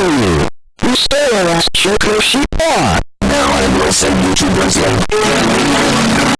kill you? You stole our last choco. Now I will send you to Brazil.